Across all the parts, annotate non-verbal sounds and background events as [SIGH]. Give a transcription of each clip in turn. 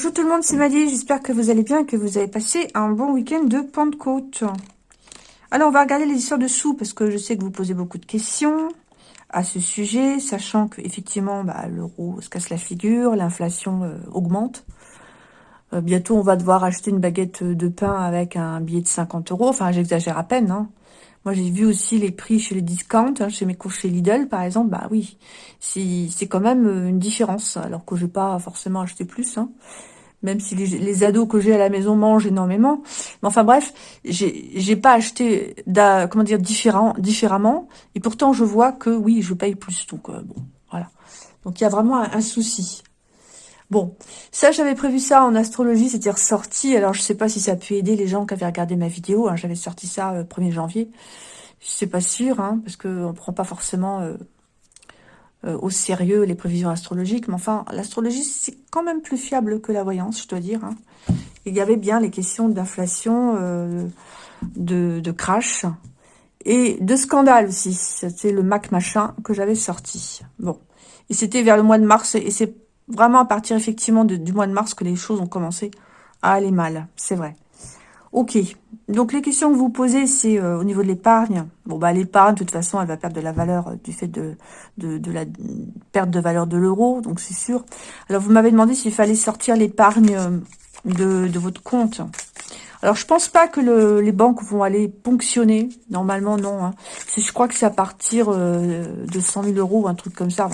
Bonjour tout le monde, c'est Maddy, j'espère que vous allez bien et que vous avez passé un bon week-end de Pentecôte. Alors, on va regarder les histoires de sous, parce que je sais que vous posez beaucoup de questions à ce sujet, sachant que effectivement bah, l'euro se casse la figure, l'inflation euh, augmente. Euh, bientôt, on va devoir acheter une baguette de pain avec un billet de 50 euros. Enfin, j'exagère à peine, hein. Moi, j'ai vu aussi les prix chez les discounts, hein, chez mes cours chez Lidl, par exemple. Bah oui, c'est quand même euh, une différence, alors que je vais pas forcément acheter plus. Hein, même si les, ados que j'ai à la maison mangent énormément. Mais enfin bref, j'ai pas acheté comment dire différent, différemment. Et pourtant, je vois que oui, je paye plus. Donc euh, bon, voilà. Donc il y a vraiment un souci. Bon, ça, j'avais prévu ça en astrologie, c'était ressorti. Alors, je sais pas si ça a pu aider les gens qui avaient regardé ma vidéo. Hein. J'avais sorti ça le euh, 1er janvier. Je sais pas sûr, hein, parce qu'on prend pas forcément euh, euh, au sérieux les prévisions astrologiques. Mais enfin, l'astrologie, c'est quand même plus fiable que la voyance, je dois dire. Hein. Il y avait bien les questions d'inflation, de, de crash et de scandale aussi. C'était le Mac machin que j'avais sorti. Bon, et c'était vers le mois de mars, et c'est vraiment à partir effectivement du mois de mars que les choses ont commencé à aller mal, c'est vrai. Ok, donc les questions que vous posez, c'est euh, au niveau de l'épargne. Bon, bah l'épargne, de toute façon, elle va perdre de la valeur euh, du fait de, de, la perte de valeur de l'euro, donc c'est sûr. Alors, vous m'avez demandé s'il fallait sortir l'épargne euh, de, de votre compte. Alors, je pense pas que les banques vont aller ponctionner. Normalement, non. Hein. Je crois que c'est à partir euh, de 100 000 euros ou un truc comme ça.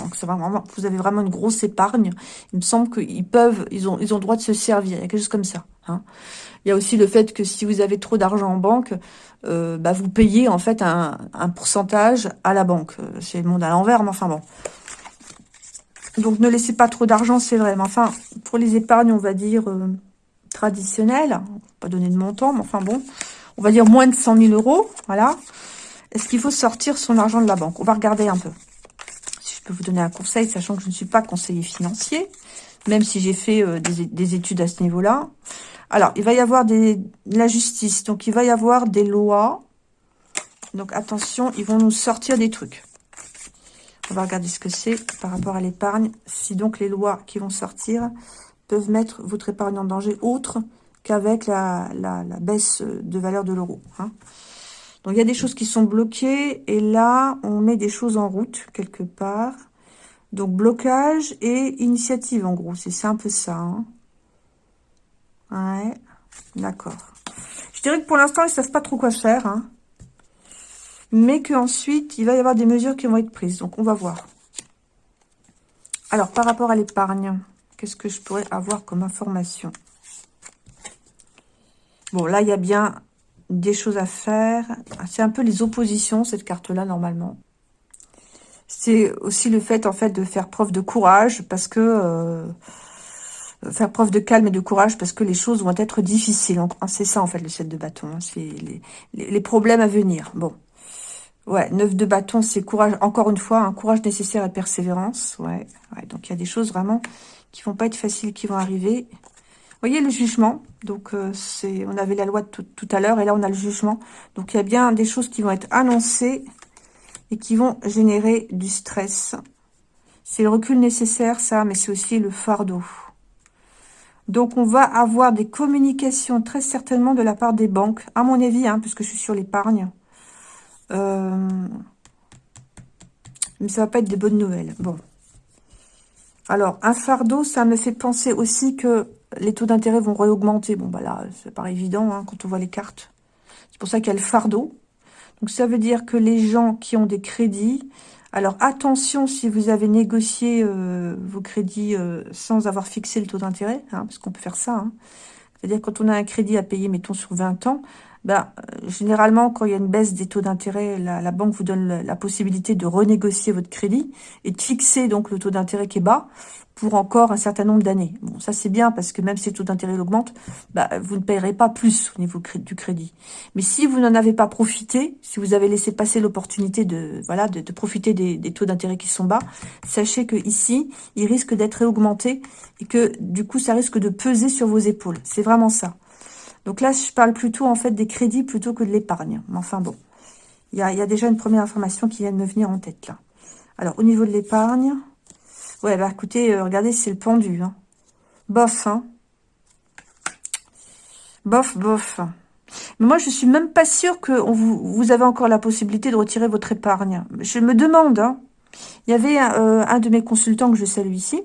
Vous avez vraiment une grosse épargne. Il me semble qu'ils peuvent, ils ont, ils ont droit de se servir. Il y a quelque chose comme ça. Hein. Il y a aussi le fait que si vous avez trop d'argent en banque, euh, bah, vous payez en fait un, pourcentage à la banque. Euh, c'est le monde à l'envers, mais enfin bon. Donc, ne laissez pas trop d'argent, c'est vrai. Mais enfin, pour les épargnes, on va dire traditionnel, pas donner de montant, mais enfin bon, on va dire moins de 100 000 euros, voilà. Est-ce qu'il faut sortir son argent de la banque? On va regarder un peu. Si je peux vous donner un conseil, sachant que je ne suis pas conseiller financier, même si j'ai fait euh, des, études à ce niveau-là. Alors, il va y avoir des, de la justice, donc il va y avoir des lois. Donc attention, ils vont nous sortir des trucs. On va regarder ce que c'est par rapport à l'épargne. Si donc les lois qui vont sortir, peuvent mettre votre épargne en danger autre qu'avec la, baisse de valeur de l'euro. Hein. Donc, il y a des choses qui sont bloquées. Et là, on met des choses en route, quelque part. Donc, blocage et initiative, en gros. C'est un peu ça. Hein. Ouais, d'accord. Je dirais que pour l'instant, ils ne savent pas trop quoi faire. Hein. Mais qu'ensuite, il va y avoir des mesures qui vont être prises. Donc, on va voir. Alors, par rapport à l'épargne... Qu'est-ce que je pourrais avoir comme information? Bon, là, il y a bien des choses à faire. C'est un peu les oppositions, cette carte-là, normalement. C'est aussi le fait, en fait, de faire preuve de courage, parce que... Euh, faire preuve de calme et de courage, parce que les choses vont être difficiles. C'est ça, en fait, le 7 de bâton. Hein. C'est les, problèmes à venir. Bon. Ouais, 9 de bâton, c'est courage, encore une fois, un courage nécessaire et persévérance. Ouais donc il y a des choses vraiment qui vont pas être faciles, qui vont arriver. Vous voyez le jugement, donc euh, c'est, on avait la loi tout, à l'heure, et là on a le jugement. Donc il y a bien des choses qui vont être annoncées et qui vont générer du stress. C'est le recul nécessaire, ça, mais c'est aussi le fardeau. Donc on va avoir des communications très certainement de la part des banques, à mon avis, hein, puisque je suis sur l'épargne. Euh, mais ça va pas être des bonnes nouvelles. Bon. Alors, un fardeau, ça me fait penser aussi que les taux d'intérêt vont réaugmenter. Bon, bah là, c'est pas évident hein, quand on voit les cartes. C'est pour ça qu'il y a le fardeau. Donc, ça veut dire que les gens qui ont des crédits... Alors, attention si vous avez négocié euh, vos crédits euh, sans avoir fixé le taux d'intérêt, hein, parce qu'on peut faire ça. Hein. C'est-à-dire quand on a un crédit à payer, mettons, sur 20 ans, ben, euh, généralement, quand il y a une baisse des taux d'intérêt, la, banque vous donne la, possibilité de renégocier votre crédit et de fixer donc le taux d'intérêt qui est bas pour encore un certain nombre d'années. Bon, ça c'est bien parce que même si le taux d'intérêt augmente, bah, vous ne payerez pas plus au niveau du crédit. Mais si vous n'en avez pas profité, si vous avez laissé passer l'opportunité de voilà de, profiter des, taux d'intérêt qui sont bas, sachez que ici, il risque d'être augmenté et que du coup, ça risque de peser sur vos épaules. C'est vraiment ça. Donc là, je parle plutôt en fait des crédits plutôt que de l'épargne. Mais enfin bon, il y a, déjà une première information qui vient de me venir en tête là. Alors, au niveau de l'épargne... Ouais, bah écoutez, euh, regardez, c'est le pendu. Hein. Bof, hein. Bof, bof. Mais moi, je suis même pas sûre que vous, avez encore la possibilité de retirer votre épargne. Je me demande. Hein. Il y avait un, un de mes consultants que je salue ici,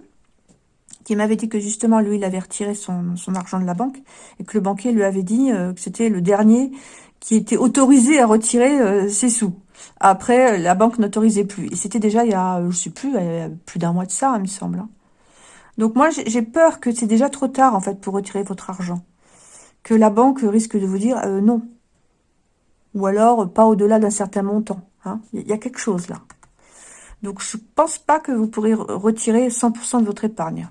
qui m'avait dit que justement, lui, il avait retiré son, argent de la banque et que le banquier lui avait dit euh, que c'était le dernier qui était autorisé à retirer euh, ses sous. Après, la banque n'autorisait plus. Et c'était déjà, il y a, je sais plus, plus d'un mois de ça, il me semble. Hein. Donc moi, j'ai peur que c'est déjà trop tard, en fait, pour retirer votre argent. Que la banque risque de vous dire euh, non. Ou alors, pas au-delà d'un certain montant. Hein. Il y a quelque chose là. Donc, je pense pas que vous pourrez retirer 100% de votre épargne.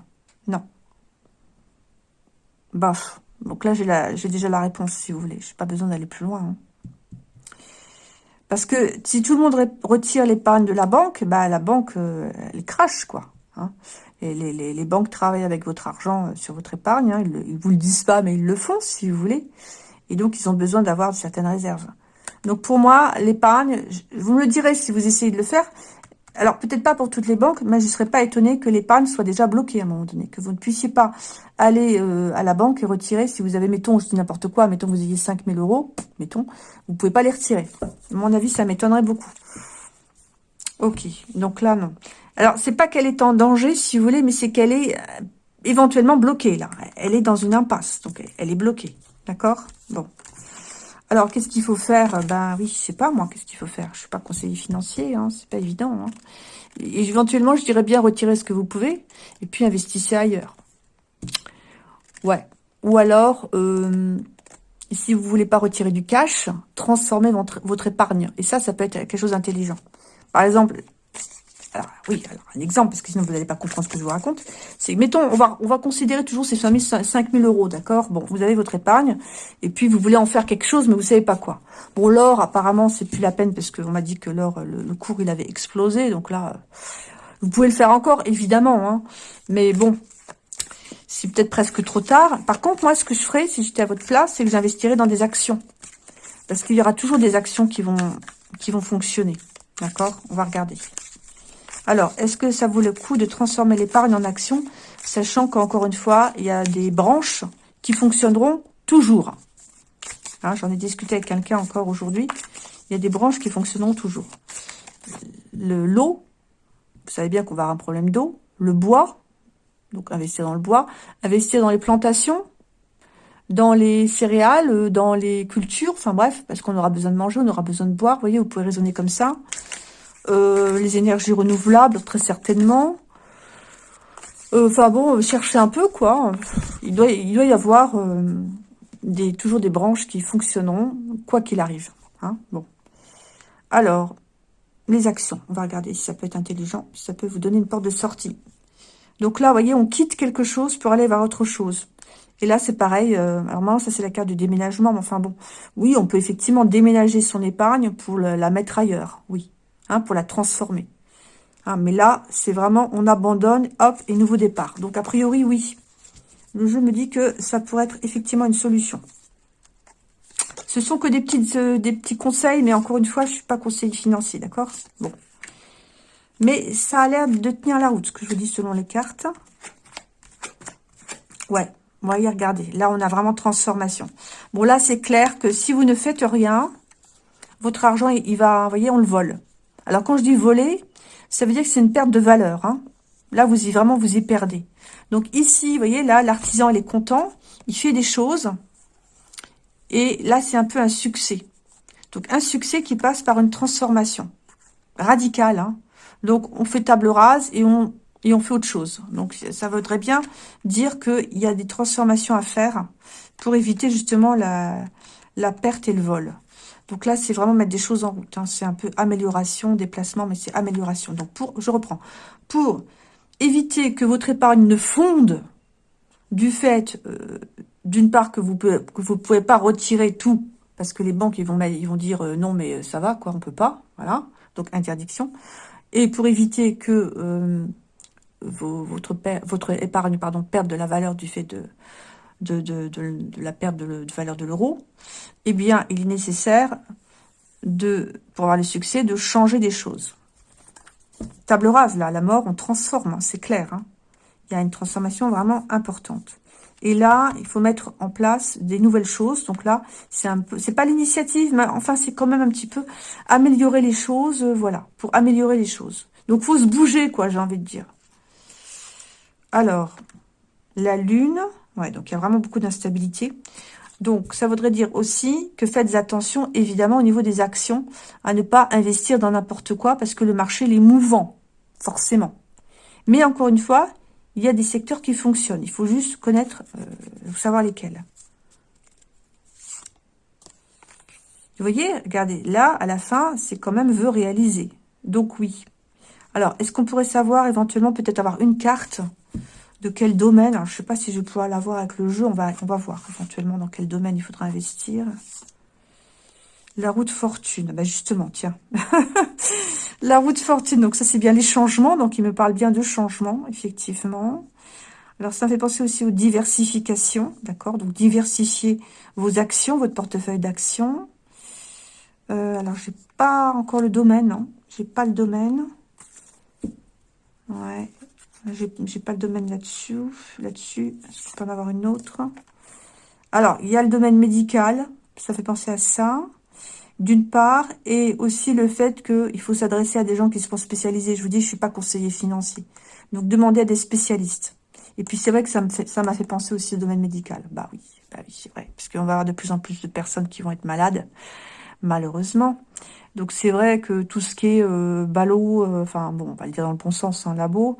Baf. Donc là, j'ai déjà la réponse, si vous voulez. Je n'ai pas besoin d'aller plus loin. Hein. Parce que si tout le monde retire l'épargne de la banque, bah la banque, euh, elle crache, quoi. Hein. Les, banques travaillent avec votre argent euh, sur votre épargne. Hein. Ils, ne vous le disent pas, mais ils le font, si vous voulez. Et donc, ils ont besoin d'avoir certaines réserves. Donc, pour moi, l'épargne, vous me le direz si vous essayez de le faire, alors peut-être pas pour toutes les banques, mais je ne serais pas étonnée que l'épargne soit déjà bloquée à un moment donné, que vous ne puissiez pas aller euh, à la banque et retirer, si vous avez, mettons, n'importe quoi, mettons vous ayez 5000 euros, mettons, vous pouvez pas les retirer. À mon avis, ça m'étonnerait beaucoup. Ok, donc là, non. Alors, c'est pas qu'elle est en danger, si vous voulez, mais c'est qu'elle est euh, éventuellement bloquée, là. Elle est dans une impasse, donc elle est bloquée. D'accord? Bon. Alors, qu'est-ce qu'il faut faire? Ben oui, je sais pas, moi, qu'est-ce qu'il faut faire? Je suis pas conseiller financier, hein, c'est pas évident. Hein. Et, éventuellement, je dirais bien retirer ce que vous pouvez, et puis investissez ailleurs. Ouais. Ou alors, euh, si vous voulez pas retirer du cash, transformez votre, votre épargne. Et ça, ça peut être quelque chose d'intelligent. Par exemple, alors, oui, alors, un exemple, parce que sinon vous n'allez pas comprendre ce que je vous raconte. C'est, mettons, on va, on va considérer toujours ces fameux 5000 euros, d'accord? Bon, vous avez votre épargne, et puis vous voulez en faire quelque chose, mais vous savez pas quoi. Bon, l'or, apparemment, c'est plus la peine, parce qu'on m'a dit que l'or, le, cours, il avait explosé, donc là, vous pouvez le faire encore, évidemment, hein. Mais bon, c'est peut-être presque trop tard. Par contre, moi, ce que je ferais, si j'étais à votre place, c'est que j'investirais dans des actions. Parce qu'il y aura toujours des actions qui vont fonctionner. D'accord? On va regarder. Alors, est-ce que ça vaut le coup de transformer l'épargne en action, sachant qu'encore une fois, il y a des branches qui fonctionneront toujours? Hein, J'en ai discuté avec quelqu'un encore aujourd'hui. Il y a des branches qui fonctionneront toujours. Le L'eau, vous savez bien qu'on va avoir un problème d'eau. Le bois, donc investir dans le bois. Investir dans les plantations, dans les céréales, dans les cultures, enfin bref, parce qu'on aura besoin de manger, on aura besoin de boire. Vous voyez, vous pouvez raisonner comme ça. Euh, les énergies renouvelables, très certainement. Euh, enfin bon, cherchez un peu, quoi. Il doit, il doit y avoir euh, des, toujours des branches qui fonctionneront, quoi qu'il arrive. Hein bon. Alors, les actions. On va regarder si ça peut être intelligent, si ça peut vous donner une porte de sortie. Donc là, vous voyez, on quitte quelque chose pour aller vers autre chose. Et là, c'est pareil. alors maintenant, ça, c'est la carte du déménagement. Mais enfin bon, oui, on peut effectivement déménager son épargne pour la mettre ailleurs. Oui. Hein, pour la transformer. Hein, mais là, c'est vraiment, on abandonne, hop, et nouveau départ. Donc, a priori, oui. Le jeu me dit que ça pourrait être effectivement une solution. Ce sont que des, petites, euh, petits conseils, mais encore une fois, je suis pas conseiller financier, d'accord? Bon. Mais ça a l'air de tenir la route, ce que je vous dis selon les cartes. Ouais, voyez, regardez. Là, on a vraiment transformation. Bon, là, c'est clair que si vous ne faites rien, votre argent, il va, vous voyez, on le vole. Alors, quand je dis voler, ça veut dire que c'est une perte de valeur. Hein. Là, vous y vraiment, vous y perdez. Donc ici, vous voyez, là, l'artisan, il est content. Il fait des choses. Et là, c'est un peu un succès. Donc, un succès qui passe par une transformation radicale. Hein. Donc, on fait table rase et on, et on fait autre chose. Donc, ça voudrait bien dire qu'il y a des transformations à faire pour éviter justement la, la perte et le vol. Donc là, c'est vraiment mettre des choses en route. Hein. C'est un peu amélioration, déplacement, mais c'est amélioration. Donc, pour, je reprends. Pour éviter que votre épargne ne fonde du fait, euh, d'une part, que vous ne vous pouvez pas retirer tout, parce que les banques, ils vont, dire euh, non, mais ça va, quoi, on peut pas. Voilà. Donc, interdiction. Et pour éviter que euh, votre, épargne perde de la valeur du fait de, de, la perte de, valeur de l'euro, eh bien, il est nécessaire, de, pour avoir le succès, de changer des choses. Table rase, là, la mort, on transforme, hein, c'est clair. Hein. Il y a une transformation vraiment importante. Et là, il faut mettre en place des nouvelles choses. Donc là, c'est un peu, c'est pas l'initiative, mais enfin, c'est quand même un petit peu améliorer les choses, euh, voilà, pour améliorer les choses. Donc, faut se bouger, quoi, j'ai envie de dire. Alors, la lune, donc il y a vraiment beaucoup d'instabilité. Donc, ça voudrait dire aussi que faites attention, évidemment, au niveau des actions, à ne pas investir dans n'importe quoi, parce que le marché, il est mouvant, forcément. Mais encore une fois, il y a des secteurs qui fonctionnent. Il faut juste connaître, euh, savoir lesquels. Vous voyez, regardez, là, à la fin, c'est quand même veut réaliser. Donc oui. Alors, est-ce qu'on pourrait savoir éventuellement peut-être avoir une carte de quel domaine Alors, je ne sais pas si je vais l'avoir avec le jeu. On va, voir éventuellement dans quel domaine il faudra investir. La route fortune. Bah justement, tiens. [LAUGHS] la route fortune. Donc ça, c'est bien les changements. Donc il me parle bien de changements, effectivement. Alors ça me fait penser aussi aux diversifications. D'accord Donc diversifier vos actions, votre portefeuille d'actions. Euh, alors, j'ai pas encore le domaine, non. J'ai pas le domaine. Ouais. J'ai pas le domaine là-dessus. Là-dessus, je peux en avoir une autre Alors, il y a le domaine médical. Ça fait penser à ça d'une part, et aussi le fait qu'il faut s'adresser à des gens qui sont spécialisés. Je vous dis, je suis pas conseiller financier. Donc, demandez à des spécialistes. Et puis, c'est vrai que ça m'a fait, penser aussi au domaine médical. Bah oui, bah oui c'est vrai. Parce qu'on va avoir de plus en plus de personnes qui vont être malades, malheureusement. Donc, c'est vrai que tout ce qui est euh, ballot, euh, enfin, bon, on va le dire dans le bon sens, un labo,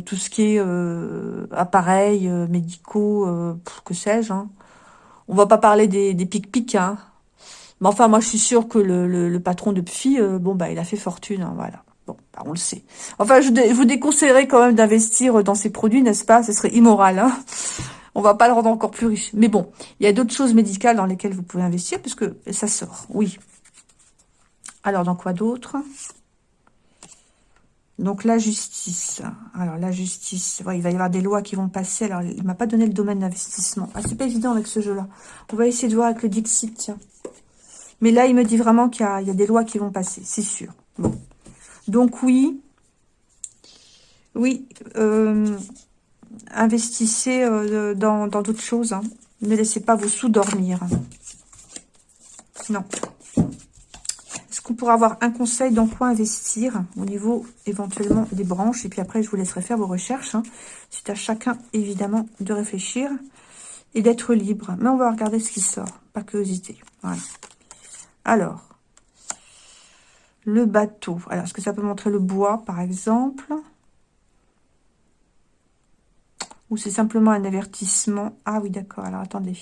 tout ce qui est euh, appareils médicaux, que sais-je, hein. On va pas parler des, des pic-pic, hein mais enfin, moi, je suis sûre que le, patron de PFI, euh, bon, bah, il a fait fortune, hein, voilà. Bon, bah, on le sait. Enfin, je, vous déconseillerais quand même d'investir dans ces produits, n'est-ce pas? Ce serait immoral, hein on va pas le rendre encore plus riche. Mais bon, il y a d'autres choses médicales dans lesquelles vous pouvez investir, puisque ça sort, oui. Alors, dans quoi d'autre? Donc, la justice. Alors, la justice, il va y avoir des lois qui vont passer. Alors, il m'a pas donné le domaine d'investissement. Ah, c'est pas évident avec ce jeu-là. On va essayer de voir avec le Dixit, tiens. Mais là, il me dit vraiment qu'il y, a des lois qui vont passer, c'est sûr. Donc oui, oui, euh, investissez euh, dans d'autres choses. Hein. Ne laissez pas vos sous dormir. Non. Pourra avoir un conseil dans quoi investir au niveau éventuellement des branches Et puis après, je vous laisserai faire vos recherches. Hein. C'est à chacun, évidemment, de réfléchir et d'être libre. Mais on va regarder ce qui sort, pas curiosité. Voilà. Alors, le bateau. Alors, est-ce que ça peut montrer le bois, par exemple? Ou c'est simplement un avertissement? Ah oui, d'accord. Alors, attendez.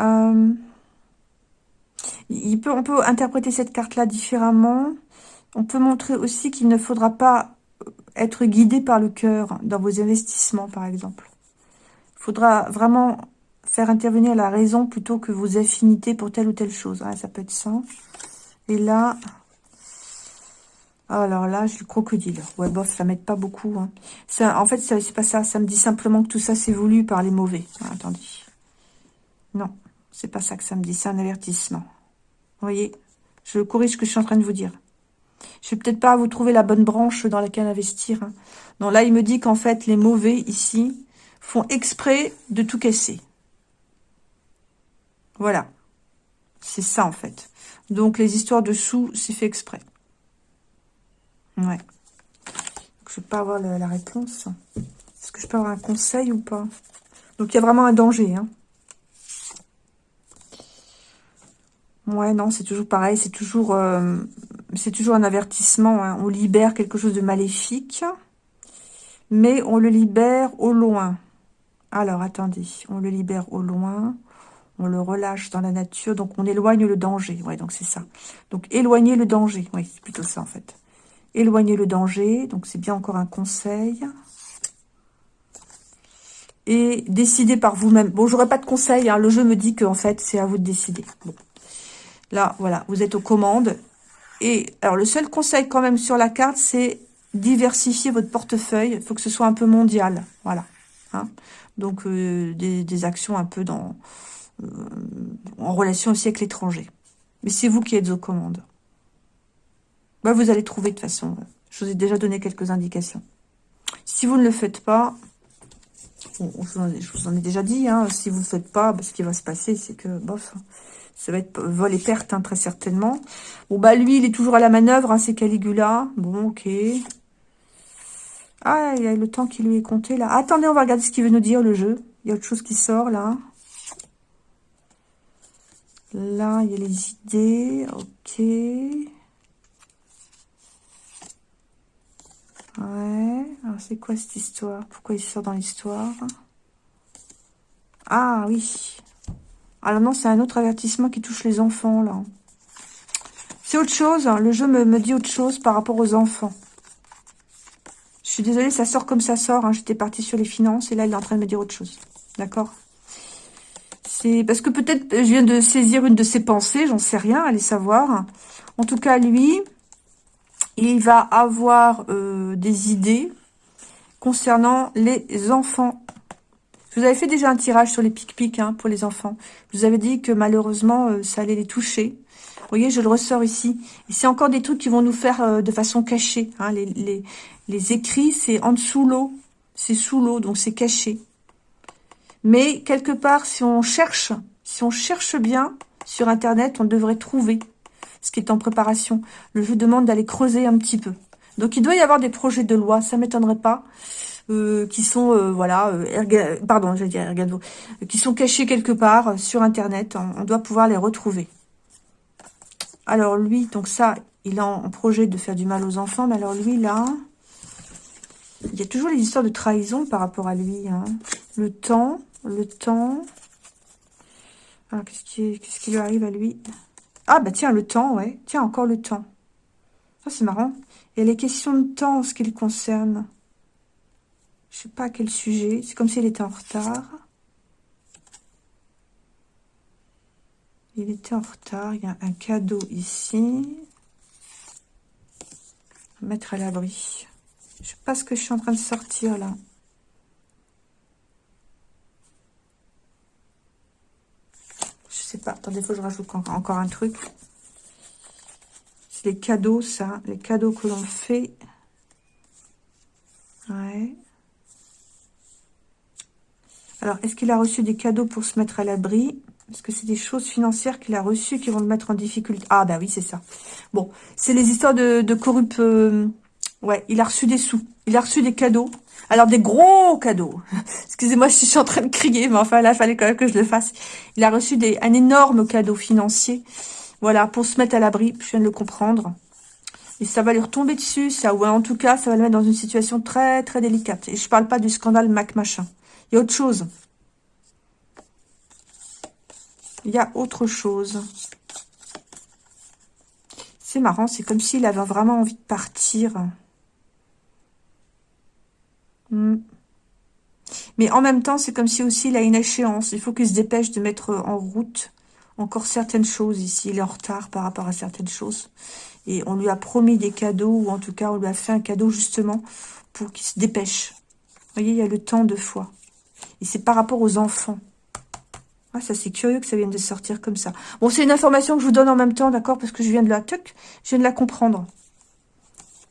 Euh, on peut interpréter cette carte-là différemment. On peut montrer aussi qu'il ne faudra pas être guidé par le cœur dans vos investissements, par exemple. Il faudra vraiment faire intervenir la raison plutôt que vos affinités pour telle ou telle chose. Ah, ça peut être ça. Et là, alors là, j'ai le crocodile. Ouais, bof, ça m'aide pas beaucoup. Hein. En fait, c'est pas ça. Ça me dit simplement que tout ça, c'est voulu par les mauvais. Ah, attendez. Non, c'est pas ça que ça me dit. C'est un avertissement. Vous voyez Je corrige ce que je suis en train de vous dire. Je vais peut-être pas vous trouver la bonne branche dans laquelle investir. Hein. Non, là, il me dit qu'en fait, les mauvais, ici, font exprès de tout casser. Voilà. C'est ça, en fait. Donc, les histoires de sous, c'est fait exprès. Ouais. je ne peux pas avoir la, réponse. Est-ce que je peux avoir un conseil ou pas? Donc, il y a vraiment un danger. Hein. Ouais, non, c'est toujours pareil. C'est toujours, euh, un avertissement. Hein. On libère quelque chose de maléfique. Mais on le libère au loin. Alors, attendez. On le libère au loin on le relâche dans la nature, donc on éloigne le danger. Ouais, donc c'est ça. Donc éloigner le danger. Oui, c'est plutôt ça en fait. Éloigner le danger, donc c'est bien encore un conseil. Et décider par vous-même. Bon, j'aurais pas de conseil, hein. le jeu me dit qu'en fait, c'est à vous de décider. Bon. Là, voilà, vous êtes aux commandes. Et alors, le seul conseil quand même sur la carte, c'est diversifier votre portefeuille. Il faut que ce soit un peu mondial. Voilà. Hein. Donc, euh, des actions un peu dans euh, en relation aussi avec l'étranger. Mais c'est vous qui êtes aux commandes. Bah, vous allez trouver de toute façon. Je vous ai déjà donné quelques indications. Si vous ne le faites pas, je, vous en ai, déjà dit, hein, si vous ne faites pas, bah, ce qui va se passer, c'est que, bof, ça va être vol et perte, hein, très certainement. Bon, bah, lui, il est toujours à la manœuvre, hein, Caligula. Bon, ok. Ah, il y a le temps qui lui est compté, là. Attendez, on va regarder ce qu'il veut nous dire, le jeu. Il y a autre chose qui sort, là. Là, il y a les idées. Ok. Ouais. Alors, c'est quoi cette histoire? Pourquoi il sort dans l'histoire? Ah, oui. Alors non, c'est un autre avertissement qui touche les enfants, là. C'est autre chose. Hein. Le jeu me, dit autre chose par rapport aux enfants. Je suis désolée, ça sort comme ça sort. Hein. J'étais partie sur les finances et là, il est en train de me dire autre chose. D'accord? C'est parce que peut-être je viens de saisir une de ses pensées, j'en sais rien, allez savoir. En tout cas, lui, il va avoir euh, des idées concernant les enfants je vous avais fait déjà un tirage sur les pic-pic hein, pour les enfants. Je vous avais dit que malheureusement, euh, ça allait les toucher. Vous voyez, je le ressors ici. Et c'est encore des trucs qui vont nous faire euh, de façon cachée. Hein. Les, écrits, c'est en dessous l'eau. C'est sous l'eau, donc c'est caché. Mais quelque part, si on cherche, si on cherche bien sur Internet, on devrait trouver ce qui est en préparation. Le jeu demande d'aller creuser un petit peu. Donc, il doit y avoir des projets de loi, ça m'étonnerait pas. Euh, qui sont, euh, voilà, euh, pardon, j'allais dire ergano, qui sont cachés quelque part sur Internet. On, doit pouvoir les retrouver. Alors lui, donc ça, il a en projet de faire du mal aux enfants, mais alors lui, là, il y a toujours les histoires de trahison par rapport à lui. Hein. Le temps, le temps. Alors, qu'est-ce qui, qu'est-ce qui lui arrive à lui? Ah, bah tiens, le temps, ouais. Tiens, encore le temps. Ça, c'est marrant. A les questions de temps en ce qui le concerne. Je sais pas à quel sujet. C'est comme s'il était en retard. Il était en retard. Il y a un cadeau ici. Mettre à l'abri. Je sais pas ce que je suis en train de sortir là. Je sais pas. Attendez, faut que je rajoute encore un truc. C'est les cadeaux, ça. Les cadeaux que l'on fait. Ouais. Alors, est-ce qu'il a reçu des cadeaux pour se mettre à l'abri? Est-ce que c'est des choses financières qu'il a reçues qui vont le mettre en difficulté Ah, bah oui, c'est ça. Bon, c'est les histoires de, de. Euh, ouais, il a reçu des sous. Il a reçu des cadeaux. Alors, des gros cadeaux. [LAUGHS] Excusez-moi si je suis en train de crier, mais enfin, là, il fallait quand même que je le fasse. Il a reçu un énorme cadeau financier. Voilà, pour se mettre à l'abri. Je viens de le comprendre. Et ça va lui retomber dessus, ça. Ou en tout cas, ça va le mettre dans une situation très, très délicate. Et je parle pas du scandale Mac machin. Il y a autre chose. Il y a autre chose. C'est marrant, c'est comme s'il avait vraiment envie de partir. Hmm. Mais en même temps, c'est comme si aussi il a une échéance. Il faut qu'il se dépêche de mettre en route encore certaines choses ici. Il est en retard par rapport à certaines choses. Et on lui a promis des cadeaux, ou en tout cas, on lui a fait un cadeau justement pour qu'il se dépêche. Vous voyez, il y a le temps de foi. C'est par rapport aux enfants. Ah, ça c'est curieux que ça vienne de sortir comme ça. Bon, c'est une information que je vous donne en même temps, d'accord Parce que je viens de la... Tuc, je viens de la comprendre.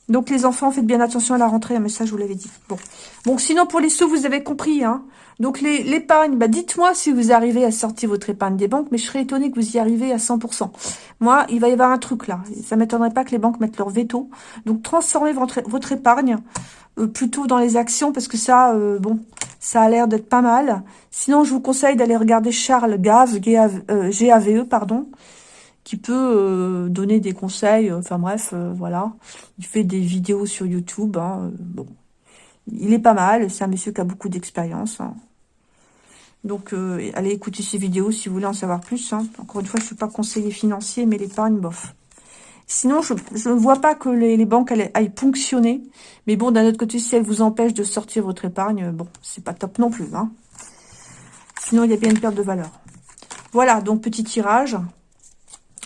Donc les enfants, faites bien attention à la rentrée, mais ça je vous l'avais dit. Bon, bon sinon pour les sous, vous avez compris. Hein Donc l'épargne, bah, dites-moi si vous arrivez à sortir votre épargne des banques, mais je serais étonnée que vous y arrivez à 100%. Moi, il va y avoir un truc là. Ça m'étonnerait pas que les banques mettent leur veto. Donc transformez votre épargne euh, plutôt dans les actions, parce que ça, euh, bon, ça a l'air d'être pas mal. Sinon, je vous conseille d'aller regarder Charles Gave, G-A-V-E, euh, pardon, qui peut donner des conseils. Enfin bref, voilà. Il fait des vidéos sur YouTube. Hein, bon, il est pas mal. C'est un monsieur qui a beaucoup d'expérience. Hein. Donc, allez écouter ses vidéos si vous voulez en savoir plus. Hein. Encore une fois, je suis pas conseiller financier, mais l'épargne, bof. Sinon, je ne vois pas que les, banques aillent, ponctionner. Mais bon, d'un autre côté, si elles vous empêchent de sortir votre épargne, bon, c'est pas top non plus. Hein. Sinon, il y a bien une perte de valeur. Voilà, donc petit tirage.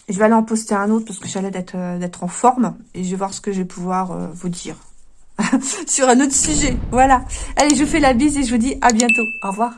Je vais aller en poster un autre parce que j'allais euh, d'être en forme. Et je vais voir ce que je vais pouvoir euh, vous dire. [LAUGHS] Sur un autre sujet. Voilà. Allez, je vous fais la bise et je vous dis à bientôt. Au revoir.